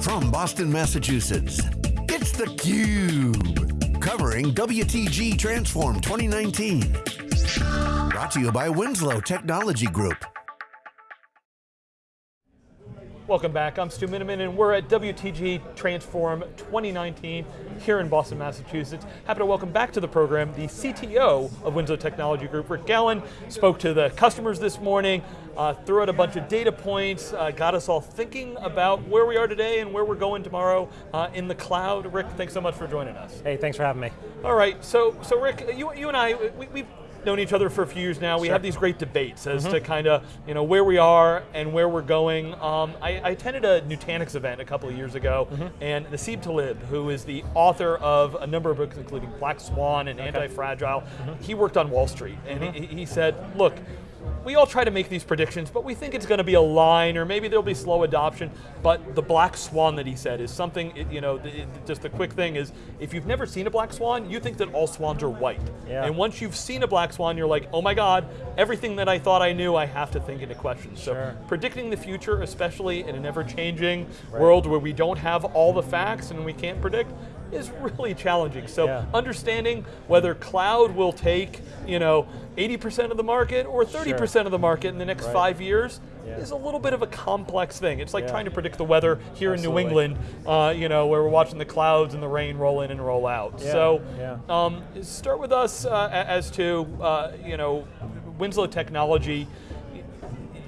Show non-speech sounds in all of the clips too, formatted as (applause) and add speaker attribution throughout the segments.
Speaker 1: From Boston, Massachusetts, it's theCUBE. Covering WTG Transform 2019. Brought to you by Winslow Technology Group.
Speaker 2: Welcome back, I'm Stu Miniman and we're at WTG Transform 2019 here in Boston, Massachusetts. Happy to welcome back to the program the CTO of Winslow Technology Group, Rick Gouin, spoke to the customers this morning, uh, threw out a bunch of data points, uh, got us all thinking about where we are today and where we're going tomorrow uh, in the cloud. Rick, thanks so much for joining us.
Speaker 3: Hey, thanks for having me.
Speaker 2: All right, so so Rick, you, you and I, we, we've known each other for a few years now. We
Speaker 3: sure.
Speaker 2: have these great debates as mm -hmm. to
Speaker 3: mm-hmm.
Speaker 2: kind of you know where we are and where we're going. Um, I, I, attended a Nutanix event a couple of years ago, mm -hmm. and Nassim Taleb, who is the author of a number of books, including Black Swan and okay. Anti-Fragile, mm -hmm. he worked on Wall Street, and he, he said, look, we all try to make these predictions, but we think it's going to be a line, or maybe there'll be slow adoption, but the black swan that he said is something, you know, just the quick thing is, if you've never seen a black swan, you think that all swans are white.
Speaker 3: Yeah.
Speaker 2: And once you've seen a black swan, you're like, oh my God, everything that I thought I knew, I have to think into question.
Speaker 3: Sure.
Speaker 2: So predicting the future, especially in an ever-changing right. world where we don't have all the facts and we can't predict, is really challenging. So
Speaker 3: yeah.
Speaker 2: understanding whether cloud will take, you know, 80% of the market or 30% sure. of the market in the next
Speaker 3: right.
Speaker 2: five years
Speaker 3: yeah.
Speaker 2: is a little bit of a complex thing. It's like
Speaker 3: yeah.
Speaker 2: trying to predict the weather here
Speaker 3: Absolutely.
Speaker 2: in New England, uh, you know, where we're watching the clouds and the rain roll in and roll out.
Speaker 3: So,
Speaker 2: um, start with us uh, as to, uh, you know, Winslow Technology,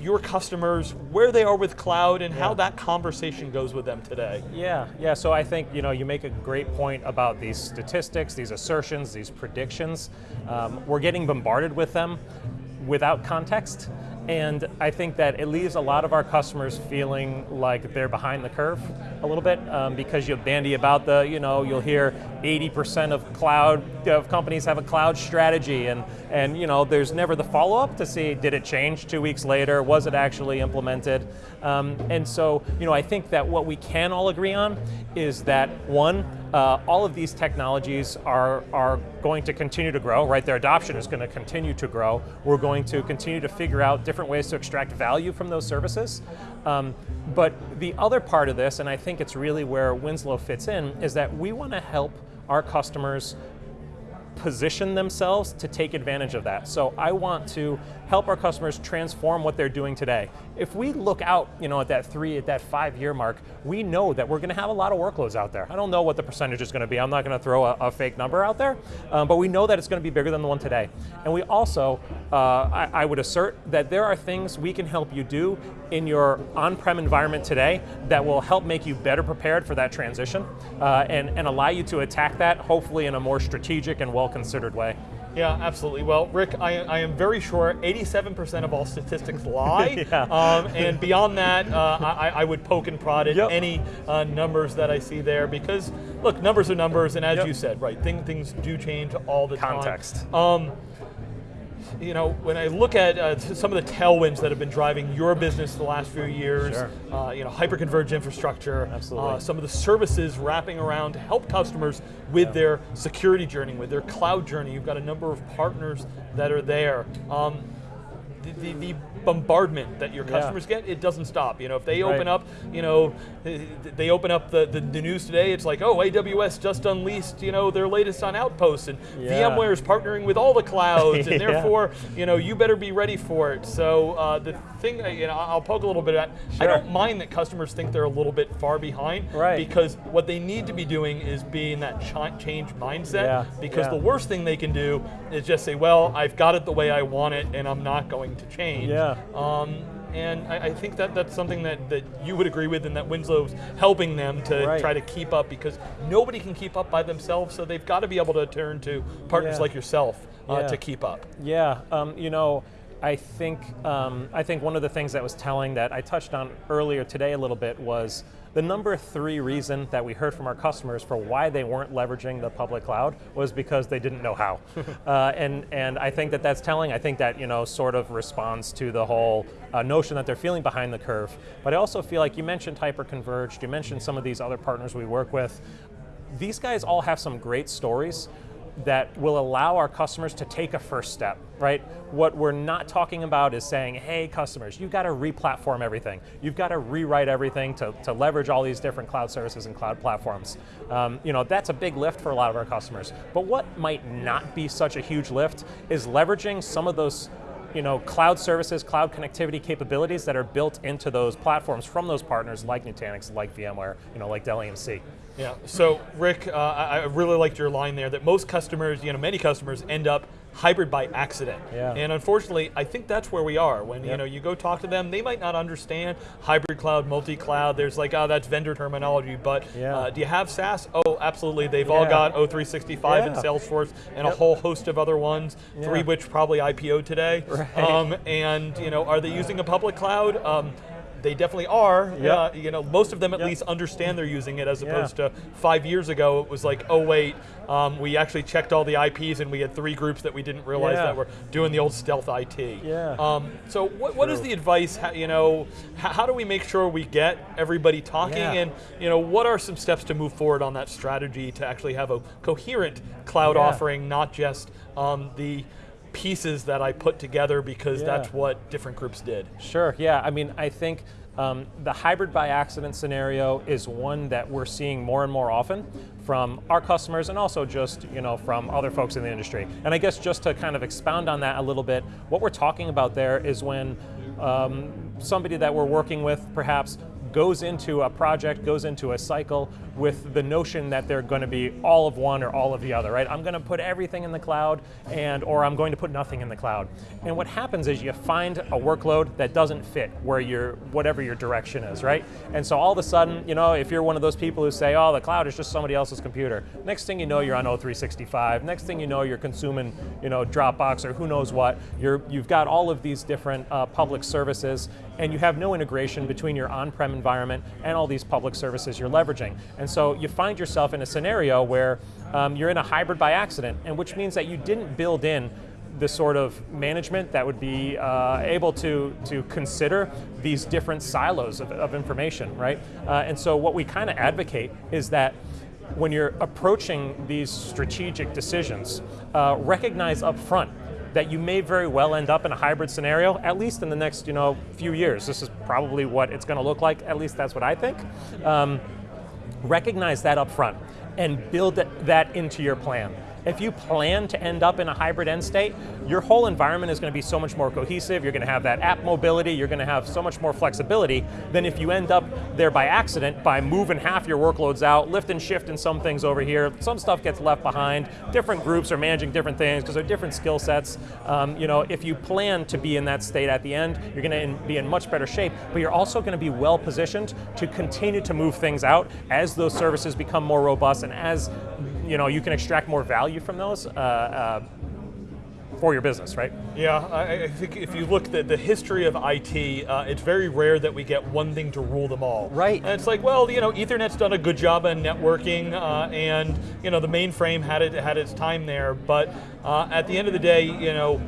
Speaker 2: your customers, where they are with cloud, and yeah. how that conversation goes with them today.
Speaker 3: Yeah, yeah, so I think you, know, you make a great point about these statistics, these assertions, these predictions. Um, we're getting bombarded with them without context. And I think that it leaves a lot of our customers feeling like they're behind the curve a little bit um, because you'll bandy about the, you know, you'll hear 80% of cloud, of companies have a cloud strategy and, and you know, there's never the follow-up to see, did it change two weeks later? Was it actually implemented? Um, and so, you know, I think that what we can all agree on is that one, uh, all of these technologies are, are going to continue to grow, right? Their adoption is going to continue to grow. We're going to continue to figure out different ways to extract value from those services. Um, but the other part of this, and I think it's really where Winslow fits in, is that we want to help our customers position themselves to take advantage of that. So I want to help our customers transform what they're doing today. If we look out you know, at that three, at that five year mark, we know that we're going to have a lot of workloads out there. I don't know what the percentage is going to be. I'm not going to throw a, a, fake number out there, um, but we know that it's going to be bigger than the one today. And we also, uh, I, I would assert that there are things we can help you do in your on-prem environment today that will help make you better prepared for that transition uh, and, and allow you to attack that hopefully in a more strategic and well-considered way.
Speaker 2: Yeah, absolutely. Well, Rick, I, I am very sure 87% of all statistics lie. (laughs)
Speaker 3: yeah.
Speaker 2: um, and beyond that, uh, I, I, would poke and prod at
Speaker 3: yep.
Speaker 2: any uh, numbers that I see there because, look, numbers are numbers, and as
Speaker 3: yep.
Speaker 2: you said, right, thing, things do change all the
Speaker 3: Context.
Speaker 2: time. Context. Um, you know, when I look at uh, some of the tailwinds that have been driving your business the last few years,
Speaker 3: sure.
Speaker 2: uh, you know, hyper-converged infrastructure,
Speaker 3: uh,
Speaker 2: some of the services wrapping around to help customers with yeah. their security journey, with their cloud journey. You've got a number of partners that are there. Um, the, the, the, bombardment that your customers
Speaker 3: yeah.
Speaker 2: get, it doesn't stop. You know, if they
Speaker 3: right.
Speaker 2: open up, you know, they open up the, the, the, news today, it's like, oh, AWS just unleashed, you know, their latest on Outposts, and
Speaker 3: yeah.
Speaker 2: VMware is partnering with all the clouds, and (laughs)
Speaker 3: yeah.
Speaker 2: therefore, you know, you better be ready for it. So uh, the thing, you know, I'll poke a little bit at,
Speaker 3: sure.
Speaker 2: I don't mind that customers think they're a little bit far behind,
Speaker 3: right.
Speaker 2: because what they need to be doing is be in that change mindset,
Speaker 3: yeah.
Speaker 2: because the worst thing they can do is just say, well, I've got it the way I want it, and I'm not going to change.
Speaker 3: Yeah.
Speaker 2: Um, and I, I, think that that's something that, that you would agree with and that Winslow's helping them to
Speaker 3: right.
Speaker 2: try to keep up because nobody can keep up by themselves, so they've got to be able to turn to partners
Speaker 3: yeah.
Speaker 2: like yourself uh,
Speaker 3: yeah.
Speaker 2: to keep up.
Speaker 3: Yeah, um, you know, I think, um, I think one of the things that was telling that I touched on earlier today a little bit was the number three reason that we heard from our customers for why they weren't leveraging the public cloud was because they didn't know how. (laughs) uh, and, and I think that that's telling. I think that you know sort of responds to the whole uh, notion that they're feeling behind the curve. But I also feel like you mentioned hyper-converged, you mentioned some of these other partners we work with. These guys all have some great stories, that will allow our customers to take a first step, right? What we're not talking about is saying, hey customers, you've got to re-platform everything. You've got to rewrite everything to, to leverage all these different cloud services and cloud platforms. Um, you know, that's a big lift for a lot of our customers. But what might not be such a huge lift is leveraging some of those you know, cloud services, cloud connectivity capabilities that are built into those platforms from those partners like Nutanix, like VMware, you know, like Dell EMC.
Speaker 2: Yeah, so Rick, uh, I really liked your line there that most customers, you know, many customers end up hybrid by accident.
Speaker 3: Yeah.
Speaker 2: And unfortunately, I think that's where we are. When yep. you know you go talk to them, they might not understand hybrid cloud, multi-cloud. There's like, oh, that's vendor terminology. But
Speaker 3: yeah.
Speaker 2: uh, do you have SaaS? Oh, absolutely. They've yeah. all got O365 yeah. and Salesforce and yep. a whole host of other ones. Three which probably IPO today.
Speaker 3: Right.
Speaker 2: Um, and you know, are they using a public cloud? Um, they definitely are.
Speaker 3: Yep. Uh,
Speaker 2: you know, most of them at yep. least understand they're using it, as opposed yeah. to five years ago. It was like, oh wait, um, we actually checked all the IPs, and we had three groups that we didn't realize
Speaker 3: yeah.
Speaker 2: that were doing the old stealth IT.
Speaker 3: Yeah.
Speaker 2: Um, so, what, what is the advice? How, you know, how, do we make sure we get everybody talking,
Speaker 3: yeah.
Speaker 2: and you know, what are some steps to move forward on that strategy to actually have a coherent cloud offering, not just um, the pieces that I put together because
Speaker 3: yeah.
Speaker 2: that's what different groups did.
Speaker 3: Sure, yeah, I mean, I think um, the hybrid by accident scenario is one that we're seeing more and more often from our customers and also just you know from other folks in the industry. And I guess just to kind of expound on that a little bit, what we're talking about there is when um, somebody that we're working with perhaps goes into a project, goes into a cycle with the notion that they're going to be all of one or all of the other, right? I'm going to put everything in the cloud and or I'm going to put nothing in the cloud. And what happens is you find a workload that doesn't fit where your whatever your direction is, right? And so all of a sudden, you know, if you're one of those people who say, "Oh, the cloud is just somebody else's computer." Next thing you know, you're on O365. Next thing you know, you're consuming, you know, Dropbox or who knows what. You're you've got all of these different uh, public services and you have no integration between your on-prem environment and all these public services you're leveraging. And so you find yourself in a scenario where um, you're in a hybrid by accident, and which means that you didn't build in the sort of management that would be uh, able to, to consider these different silos of, of information, right? Uh, and so what we kind of advocate is that when you're approaching these strategic decisions, uh, recognize up front that you may very well end up in a hybrid scenario, at least in the next you know, few years. This is probably what it's going to look like, at least that's what I think. Um, recognize that up front and build that into your plan. If you plan to end up in a hybrid end state, your whole environment is going to be so much more cohesive, you're going to have that app mobility, you're going to have so much more flexibility than if you end up there by accident by moving half your workloads out, lift and shift in some things over here, some stuff gets left behind, different groups are managing different things because they're different skill sets. Um, you know, if you plan to be in that state at the end, you're going to be in much better shape, but you're also going to be well positioned to continue to move things out as those services become more robust and as you know, you can extract more value from those uh, uh, for your business, right?
Speaker 2: Yeah, I, I, think if you look at the history of IT, uh, it's very rare that we get one thing to rule them all.
Speaker 3: Right.
Speaker 2: And it's like, well, you know, Ethernet's done a good job on networking, uh, and you know, the mainframe had it had its time there, but uh, at the end of the day, you know,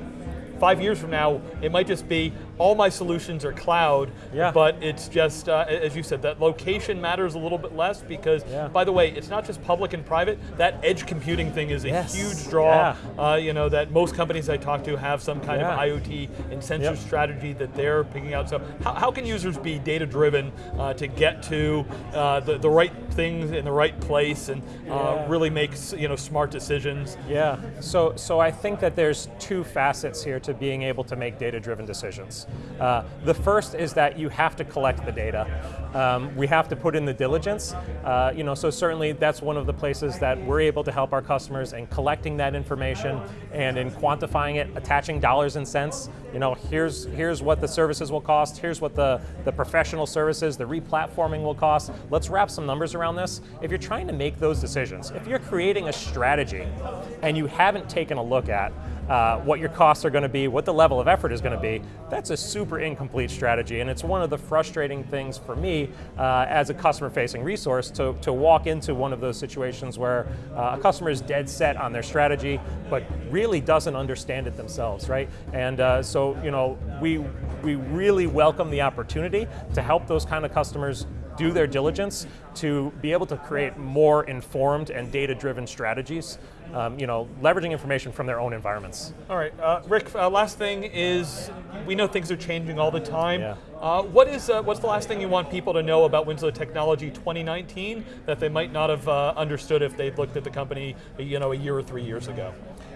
Speaker 2: five years from now, it might just be all my solutions are cloud,
Speaker 3: yeah.
Speaker 2: but it's just, uh, as you said, that location matters a little bit less because,
Speaker 3: yeah.
Speaker 2: by the way, it's not just public and private, that edge computing thing is a
Speaker 3: yes.
Speaker 2: huge draw,
Speaker 3: yeah.
Speaker 2: uh, you know, that most companies I talk to have some kind of IoT and sensor
Speaker 3: yep.
Speaker 2: strategy that they're picking out. So how, how can users be data driven uh, to get to uh, the, the right things in the right place and uh, really make you know, smart decisions?
Speaker 3: Yeah, so, so I think that there's two facets here to being able to make data driven decisions. Uh, the first is that you have to collect the data. Um, we have to put in the diligence. Uh, you know, so certainly that's one of the places that we're able to help our customers in collecting that information and in quantifying it, attaching dollars and cents. You know, here's here's what the services will cost. Here's what the the professional services, the replatforming will cost. Let's wrap some numbers around this. If you're trying to make those decisions, if you're creating a strategy and you haven't taken a look at uh, what your costs are going to be, what the level of effort is going to be, that's a super incomplete strategy. And it's one of the frustrating things for me uh, as a customer facing resource to, to walk into one of those situations where uh, a customer is dead set on their strategy, but really doesn't understand it themselves, right? And uh, so, you know, we, we really welcome the opportunity to help those kind of customers do their diligence to be able to create more informed and data-driven strategies, um, you know, leveraging information from their own environments.
Speaker 2: All right, uh, Rick, uh, last thing is, we know things are changing all the time.
Speaker 3: Yeah.
Speaker 2: Uh, what is, uh, what's the last thing you want people to know about Winslow Technology 2019 that they might not have uh, understood if they'd looked at the company you know, a year or three years ago?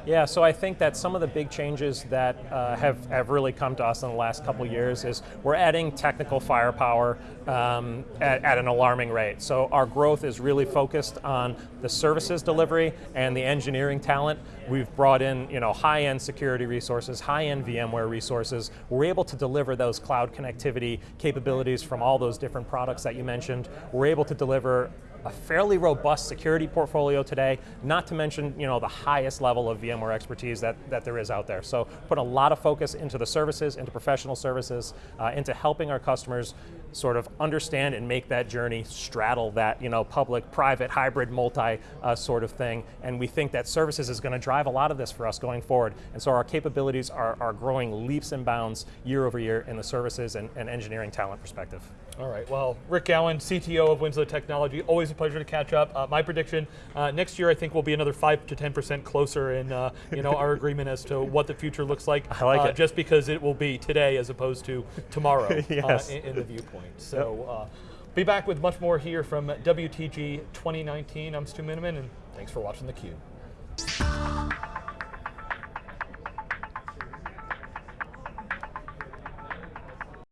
Speaker 3: Yeah, so I think that some of the big changes that uh, have, have really come to us in the last couple years is we're adding technical firepower um, at, at, an alarming rate. So our growth is really focused on the services delivery and the engineering talent. We've brought in you know, high-end security resources, high-end VMware resources. We're able to deliver those cloud connectivity capabilities from all those different products that you mentioned. We're able to deliver a fairly robust security portfolio today, not to mention you know, the highest level of VMware expertise that, that there is out there. So put a lot of focus into the services, into professional services, uh, into helping our customers sort of understand and make that journey straddle that you know, public, private, hybrid, multi uh, sort of thing. And we think that services is going to drive a lot of this for us going forward. And so our capabilities are, are growing leaps and bounds year over year in the services and, and engineering talent perspective.
Speaker 2: All right, well, Rick Gouin, CTO of Winslow Technology, always a pleasure to catch up. Uh, my prediction, uh, next year I think we'll be another 5 to 10% closer in uh, you know, our (laughs) agreement as to what the future looks like.
Speaker 3: I like
Speaker 2: uh,
Speaker 3: it.
Speaker 2: Just because it will be today as opposed to tomorrow (laughs) uh,
Speaker 3: yes.
Speaker 2: in, in, the viewpoint. So uh, be back with much more here from WTG 2019. I'm Stu Miniman, and thanks for watching theCUBE.